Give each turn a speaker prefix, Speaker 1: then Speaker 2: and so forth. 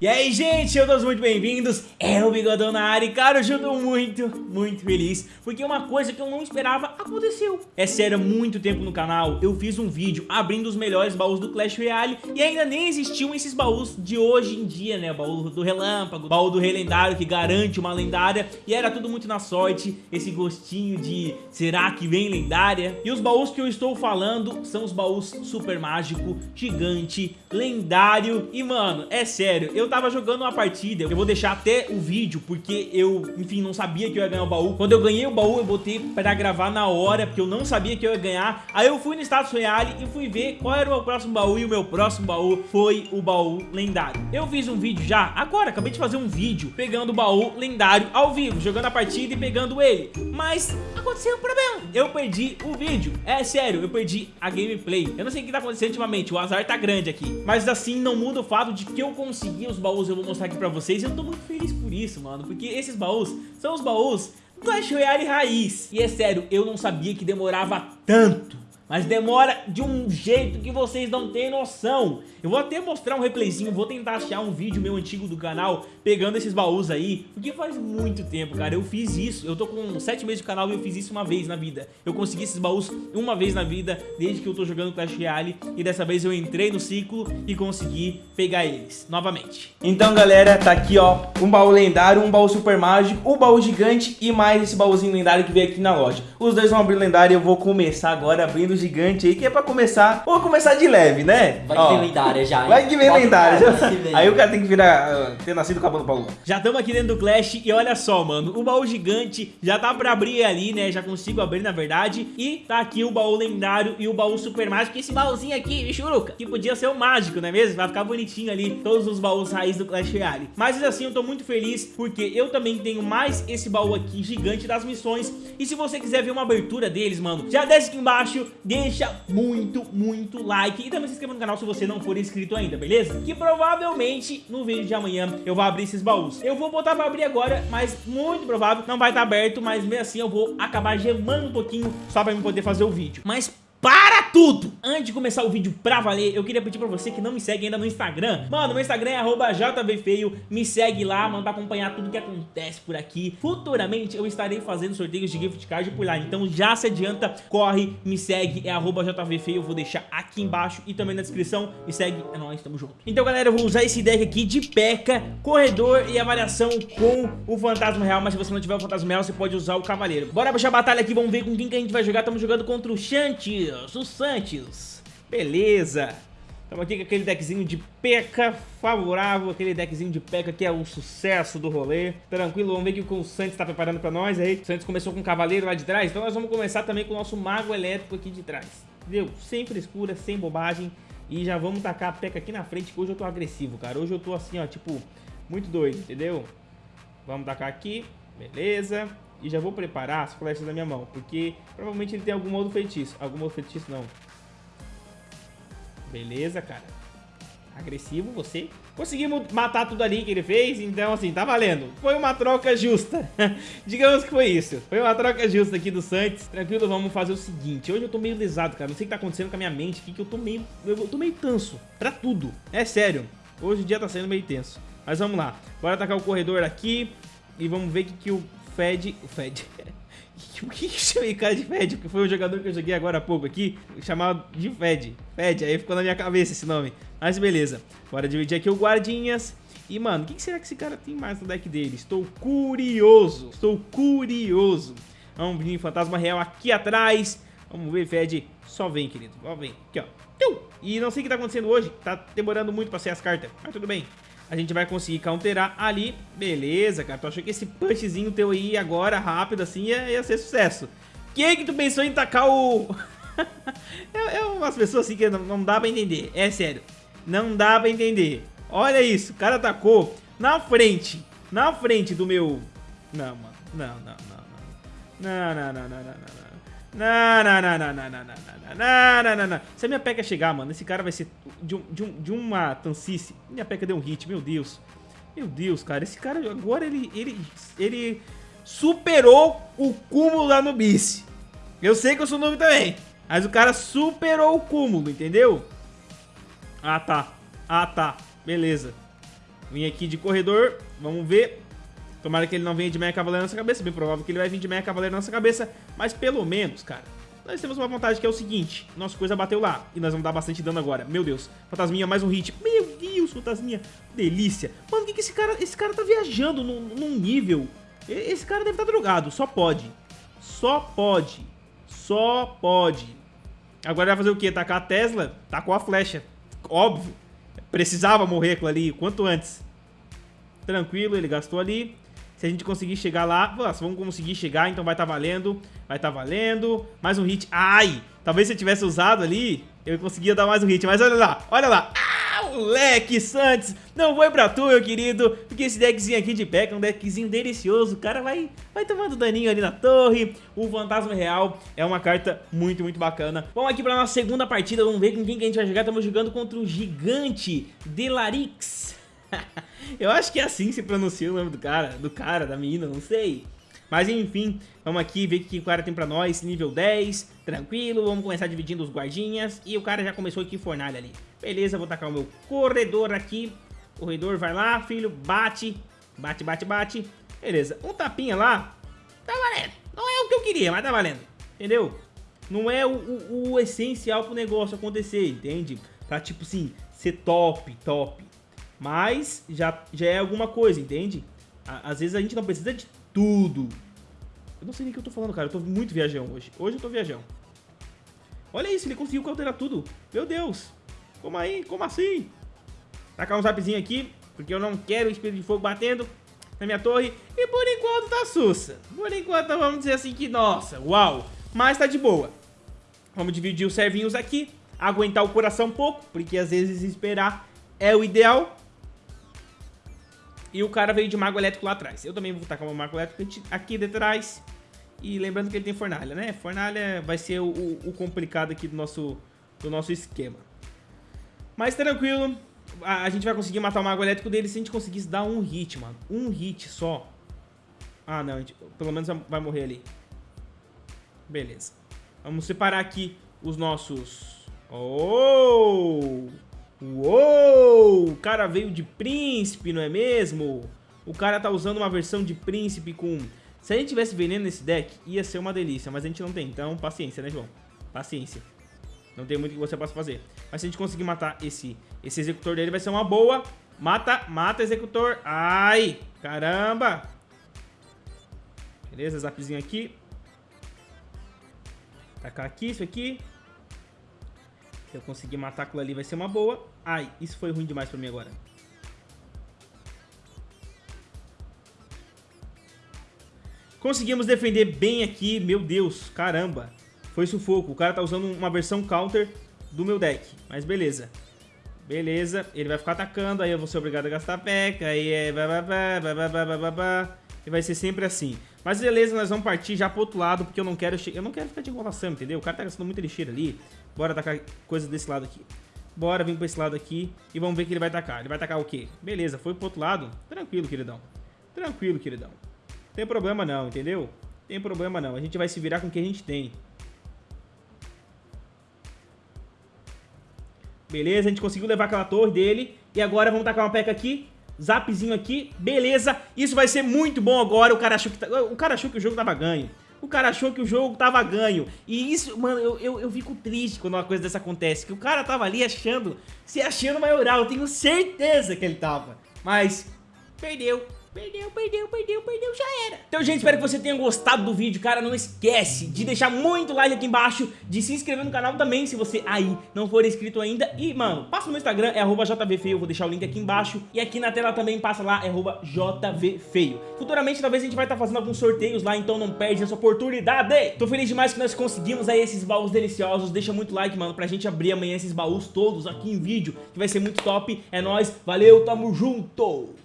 Speaker 1: E aí, gente, todos muito bem-vindos. É o Bigodão na área e, cara, eu tô muito, muito feliz porque uma coisa que eu não esperava aconteceu. É sério, há muito tempo no canal eu fiz um vídeo abrindo os melhores baús do Clash Royale e ainda nem existiam esses baús de hoje em dia, né? Baú do Relâmpago, baú do Rei Lendário que garante uma lendária e era tudo muito na sorte, esse gostinho de será que vem lendária? E os baús que eu estou falando são os baús super mágico, gigante, lendário e, mano, é sério, eu tava jogando uma partida, eu vou deixar até o vídeo, porque eu, enfim, não sabia que eu ia ganhar o baú. Quando eu ganhei o baú, eu botei pra gravar na hora, porque eu não sabia que eu ia ganhar. Aí eu fui no status Royale e fui ver qual era o meu próximo baú, e o meu próximo baú foi o baú lendário. Eu fiz um vídeo já, agora, acabei de fazer um vídeo, pegando o baú lendário ao vivo, jogando a partida e pegando ele. Mas aconteceu um problema, eu perdi o vídeo. É sério, eu perdi a gameplay. Eu não sei o que tá acontecendo ultimamente, o azar tá grande aqui. Mas assim, não muda o fato de que eu consegui os baús, eu vou mostrar aqui pra vocês. E eu tô muito feliz por isso, mano, porque esses baús são os baús Clash Royale raiz. E é sério, eu não sabia que demorava tanto mas demora de um jeito que vocês não têm noção. Eu vou até mostrar um replayzinho, vou tentar achar um vídeo meu antigo do canal pegando esses baús aí, porque faz muito tempo, cara, eu fiz isso, eu tô com 7 meses de canal e eu fiz isso uma vez na vida. Eu consegui esses baús uma vez na vida, desde que eu tô jogando Clash Royale, e dessa vez eu entrei no ciclo e consegui pegar eles, novamente. Então, galera, tá aqui, ó, um baú lendário, um baú super mágico, um baú gigante e mais esse baúzinho lendário que veio aqui na loja. Os dois vão abrir lendário e eu vou começar agora abrindo gigante aí, que é pra começar. Vou começar de leve, né?
Speaker 2: Vai que vem lendária já. Hein?
Speaker 1: Vai que vem lendária. Já... Aí o cara tem que virar, uh, ter nascido com a Paulo. Já estamos aqui dentro do Clash e olha só, mano. O baú gigante já tá pra abrir ali, né? Já consigo abrir, na verdade. E tá aqui o baú lendário e o baú super mágico. Esse baúzinho aqui, churuca, que podia ser o mágico, não é mesmo? Vai ficar bonitinho ali, todos os baús raiz do Clash Royale. Mas assim, eu tô muito feliz porque eu também tenho mais esse baú aqui gigante das missões. E se você quiser ver uma abertura deles, mano, já desce aqui embaixo, deixa muito, muito like e também se inscreva no canal se você não for inscrito ainda, beleza? Que provavelmente no vídeo de amanhã eu vou abrir esses baús. Eu vou botar pra abrir agora, mas muito provável não vai estar aberto, mas mesmo assim eu vou acabar gemando um pouquinho só pra eu poder fazer o vídeo. Mas para tudo! Antes de começar o vídeo pra valer, eu queria pedir pra você que não me segue ainda no Instagram. Mano, meu Instagram é jvfeio, me segue lá, mano, pra acompanhar tudo que acontece por aqui. Futuramente eu estarei fazendo sorteios de gift card por lá, então já se adianta, corre, me segue, é jvfeio, eu vou deixar aqui embaixo e também na descrição, me segue, é nóis, tamo junto. Então galera, eu vou usar esse deck aqui de P.E.K.K.A, corredor e avaliação com o Fantasma Real, mas se você não tiver o Fantasma Real, você pode usar o Cavaleiro. Bora puxar a batalha aqui, vamos ver com quem que a gente vai jogar, estamos jogando contra o Shanti o Santos. Beleza. Estamos aqui com aquele deckzinho de P.E.K.K.A favorável, aquele deckzinho de P.E.K.K.A que é o sucesso do rolê. Tranquilo, vamos ver o que o Santos está preparando para nós aí. O Santos começou com o Cavaleiro lá de trás, então nós vamos começar também com o nosso Mago Elétrico aqui de trás. Entendeu? Sem frescura, sem bobagem. E já vamos tacar a P.E.K.K.A aqui na frente, que hoje eu tô agressivo, cara. Hoje eu tô assim, ó, tipo, muito doido, entendeu? Vamos tacar aqui, beleza. E já vou preparar as flechas da minha mão, porque provavelmente ele tem algum outro feitiço. Algum outro feitiço não. Beleza, cara. Agressivo você. Conseguimos matar tudo ali que ele fez, então assim, tá valendo. Foi uma troca justa. Digamos que foi isso. Foi uma troca justa aqui do Santos. Tranquilo, vamos fazer o seguinte. Hoje eu tô meio lesado, cara. Não sei o que tá acontecendo com a minha mente aqui, que eu tô meio... Eu tô meio tenso. Pra tudo. É sério. Hoje o dia tá sendo meio tenso. Mas vamos lá. Bora atacar o corredor aqui. E vamos ver o que, que o Fed... O Fed... O que que chamei cara de Fed? Porque foi um jogador que eu joguei agora há pouco aqui, chamado de Fed. Fed, aí ficou na minha cabeça esse nome. Mas beleza. Bora dividir aqui o guardinhas. E, mano, o que será que esse cara tem mais no deck dele? Estou curioso. Estou curioso. Vamos vir fantasma real aqui atrás. Vamos ver, Fed. Só vem, querido. Só vem. Aqui, ó. E não sei o que tá acontecendo hoje. Tá demorando muito pra sair as cartas. Mas tudo bem a gente vai conseguir counterar ali. Beleza, cara. Tu achou que esse punchzinho teu aí agora, rápido assim, ia, ia ser sucesso. Quem que tu pensou em tacar o... é, é, umas pessoas assim que não, não dá pra entender. É sério. Não dá pra entender. Olha isso. O cara atacou na frente. Na frente do meu... Não, mano. Não, não, não, não. Não, não, não, não, não, não. Não, não, não, não, não, não, não, não, não, não, não. Se a minha peca chegar, mano, esse cara vai ser de, um, de, um, de uma tancice. Minha peca deu um hit, meu Deus. Meu Deus, cara, esse cara agora ele, ele, ele superou o cúmulo lá no bice. Eu sei que eu sou novo também, mas o cara superou o cúmulo, entendeu? Ah, tá. Ah, tá. Beleza. Vim aqui de corredor, vamos ver. Tomara que ele não venha de meia cavaleiro na nossa cabeça. Bem provável que ele vai vir de meia cavaleiro na nossa cabeça. Mas pelo menos, cara, nós temos uma vantagem que é o seguinte. Nossa coisa bateu lá. E nós vamos dar bastante dano agora. Meu Deus. Fantasminha, mais um hit. Meu Deus, fantasminha. Delícia. Mano, o que, que esse cara... Esse cara tá viajando num, num nível... Esse cara deve estar tá drogado. Só pode. Só pode. Só pode. Agora vai fazer o quê? Tacar a Tesla? Tacou a flecha. Óbvio. Precisava morrer aquilo ali. Quanto antes. Tranquilo, ele gastou ali. Se a gente conseguir chegar lá, nossa, vamos conseguir chegar, então vai tá valendo. Vai tá valendo. Mais um hit. Ai! Talvez se eu tivesse usado ali, eu conseguia dar mais um hit. Mas olha lá, olha lá. Ah, moleque, Santos. Não foi pra tu, meu querido. Porque esse deckzinho aqui de P.E.K.K.A. é um deckzinho delicioso. O cara vai, vai tomando daninho ali na torre. O Fantasma Real é uma carta muito, muito bacana. Vamos aqui pra nossa segunda partida. Vamos ver com quem que a gente vai jogar. Estamos jogando contra o Gigante Delarix. Eu acho que é assim que se pronuncia o nome do cara, do cara, da menina, não sei. Mas enfim, vamos aqui ver o que o cara tem pra nós, nível 10, tranquilo, vamos começar dividindo os guardinhas. E o cara já começou aqui fornalha ali. Beleza, vou tacar o meu corredor aqui. Corredor vai lá, filho, bate, bate, bate, bate. Beleza, um tapinha lá, tá valendo. Não é o que eu queria, mas tá valendo, entendeu? Não é o, o, o essencial pro negócio acontecer, entende? Pra tipo assim, ser top, top. Mas já, já é alguma coisa, entende? Às vezes a gente não precisa de tudo. Eu não sei nem o que eu tô falando, cara. Eu tô muito viajão hoje. Hoje eu tô viajão. Olha isso, ele conseguiu cauterar tudo. Meu Deus. Como aí? Como assim? Tacar um zapzinho aqui, porque eu não quero o espírito de fogo batendo na minha torre. E por enquanto tá sussa. Por enquanto vamos dizer assim que, nossa, uau. Mas tá de boa. Vamos dividir os servinhos aqui. Aguentar o coração um pouco, porque às vezes esperar é o ideal. E o cara veio de mago elétrico lá atrás. Eu também vou tacar um mago elétrico aqui de trás. E lembrando que ele tem fornalha, né? Fornalha vai ser o, o complicado aqui do nosso, do nosso esquema. Mas tranquilo. A, a, gente vai conseguir matar o mago elétrico dele se a gente conseguisse dar um hit, mano. Um hit só. Ah, não. Gente, pelo menos vai morrer ali. Beleza. Vamos separar aqui os nossos... Oh! Cara veio de príncipe, não é mesmo? O cara tá usando uma versão de príncipe com... Se a gente tivesse veneno nesse deck, ia ser uma delícia, mas a gente não tem. Então, paciência, né, João? Paciência. Não tem muito que você possa fazer. Mas se a gente conseguir matar esse, esse executor dele, vai ser uma boa. Mata, mata, executor. Ai, caramba. Beleza, zapzinho aqui. Tacar aqui, isso aqui. Se eu conseguir matar aquilo ali vai ser uma boa. Ai, isso foi ruim demais pra mim agora. Conseguimos defender bem aqui, meu Deus, caramba. Foi sufoco, o cara tá usando uma versão counter do meu deck, mas beleza. Beleza, ele vai ficar atacando, aí eu vou ser obrigado a gastar peca, aí é... E vai ser sempre assim. Mas beleza, nós vamos partir já pro outro lado, porque eu não quero eu não quero ficar de enrolação, entendeu? O cara tá gastando muita lixeira ali. Bora atacar coisa desse lado aqui. Bora vir pra esse lado aqui e vamos ver o que ele vai atacar. Ele vai atacar o quê? Beleza, foi pro outro lado. Tranquilo, queridão. Tranquilo, queridão. Tem problema não, entendeu? Tem problema não. A gente vai se virar com o que a gente tem. Beleza, a gente conseguiu levar aquela torre dele. E agora vamos tacar uma peca aqui. Zapzinho aqui. Beleza. Isso vai ser muito bom agora. O cara achou que, o cara achou que o jogo tava ganho. O cara achou que o jogo tava ganho. E isso, mano, eu, eu, eu fico triste quando uma coisa dessa acontece. Que o cara tava ali achando, se achando maioral. Eu tenho certeza que ele tava. Mas, perdeu. Perdeu, perdeu, perdeu, perdeu, já era. Então, gente, espero que você tenha gostado do vídeo, cara. Não esquece de deixar muito like aqui embaixo, de se inscrever no canal também, se você aí não for inscrito ainda. E, mano, passa no meu Instagram, é jvfeio, eu vou deixar o link aqui embaixo. E aqui na tela também passa lá, é jvfeio. Futuramente, talvez a gente vai estar tá fazendo alguns sorteios lá, então não perde essa oportunidade. Tô feliz demais que nós conseguimos aí esses baús deliciosos. Deixa muito like, mano, pra gente abrir amanhã esses baús todos aqui em vídeo, que vai ser muito top. É nóis, valeu, tamo junto!